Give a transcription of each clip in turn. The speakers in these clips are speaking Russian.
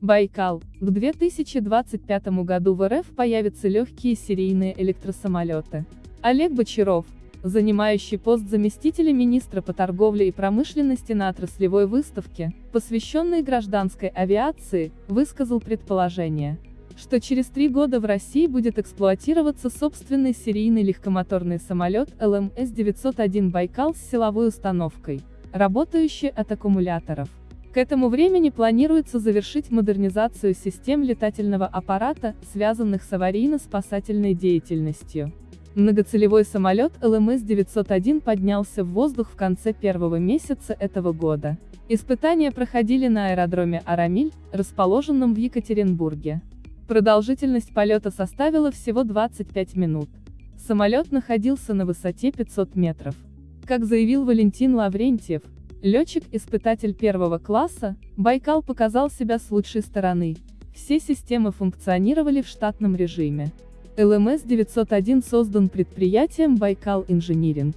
Байкал. К 2025 году в РФ появятся легкие серийные электросамолеты. Олег Бочаров, занимающий пост заместителя министра по торговле и промышленности на отраслевой выставке, посвященной гражданской авиации, высказал предположение, что через три года в России будет эксплуатироваться собственный серийный легкомоторный самолет ЛМС-901 «Байкал» с силовой установкой, работающий от аккумуляторов. К этому времени планируется завершить модернизацию систем летательного аппарата, связанных с аварийно-спасательной деятельностью. Многоцелевой самолет ЛМС-901 поднялся в воздух в конце первого месяца этого года. Испытания проходили на аэродроме Арамиль, расположенном в Екатеринбурге. Продолжительность полета составила всего 25 минут. Самолет находился на высоте 500 метров. Как заявил Валентин Лаврентьев, летчик-испытатель первого класса, Байкал показал себя с лучшей стороны. Все системы функционировали в штатном режиме. ЛМС-901 создан предприятием Байкал Инжиниринг.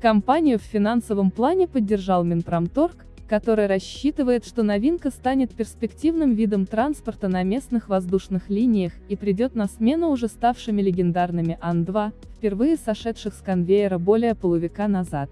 Компанию в финансовом плане поддержал Минпромторг, который рассчитывает, что новинка станет перспективным видом транспорта на местных воздушных линиях и придет на смену уже ставшими легендарными Ан-2, впервые сошедших с конвейера более полувека назад.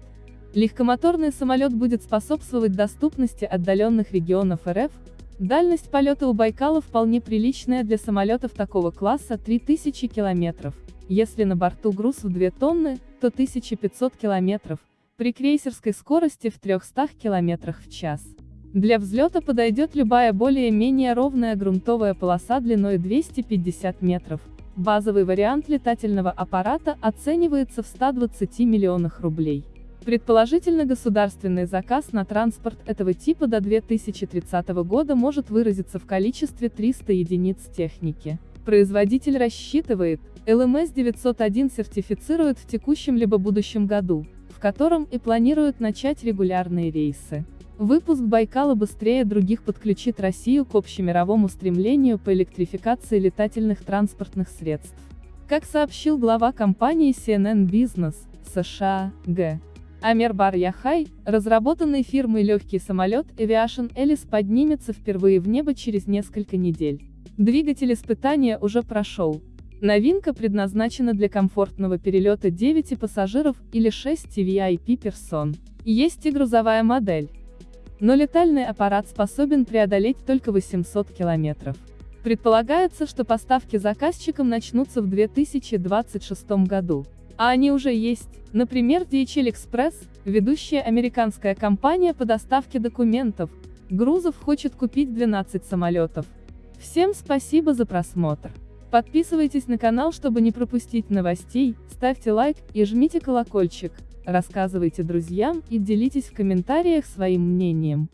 Легкомоторный самолет будет способствовать доступности отдаленных регионов РФ, Дальность полета у Байкала вполне приличная для самолетов такого класса 3000 километров. Если на борту груз в 2 тонны, то 1500 километров, при крейсерской скорости в 300 километрах в час. Для взлета подойдет любая более-менее ровная грунтовая полоса длиной 250 метров. Базовый вариант летательного аппарата оценивается в 120 миллионах рублей. Предположительно государственный заказ на транспорт этого типа до 2030 года может выразиться в количестве 300 единиц техники. Производитель рассчитывает, ЛМС-901 сертифицирует в текущем либо будущем году, в котором и планируют начать регулярные рейсы. Выпуск Байкала быстрее других подключит Россию к общемировому стремлению по электрификации летательных транспортных средств. Как сообщил глава компании CNN Business, США, Г. Амер Бар-Яхай, разработанный фирмой легкий самолет Aviation Alice поднимется впервые в небо через несколько недель. Двигатель испытания уже прошел. Новинка предназначена для комфортного перелета 9 пассажиров или 6 VIP персон. Есть и грузовая модель. Но летальный аппарат способен преодолеть только 800 километров. Предполагается, что поставки заказчикам начнутся в 2026 году. А они уже есть. Например, DHL Express, ведущая американская компания по доставке документов, грузов хочет купить 12 самолетов. Всем спасибо за просмотр. Подписывайтесь на канал, чтобы не пропустить новостей, ставьте лайк и жмите колокольчик, рассказывайте друзьям и делитесь в комментариях своим мнением.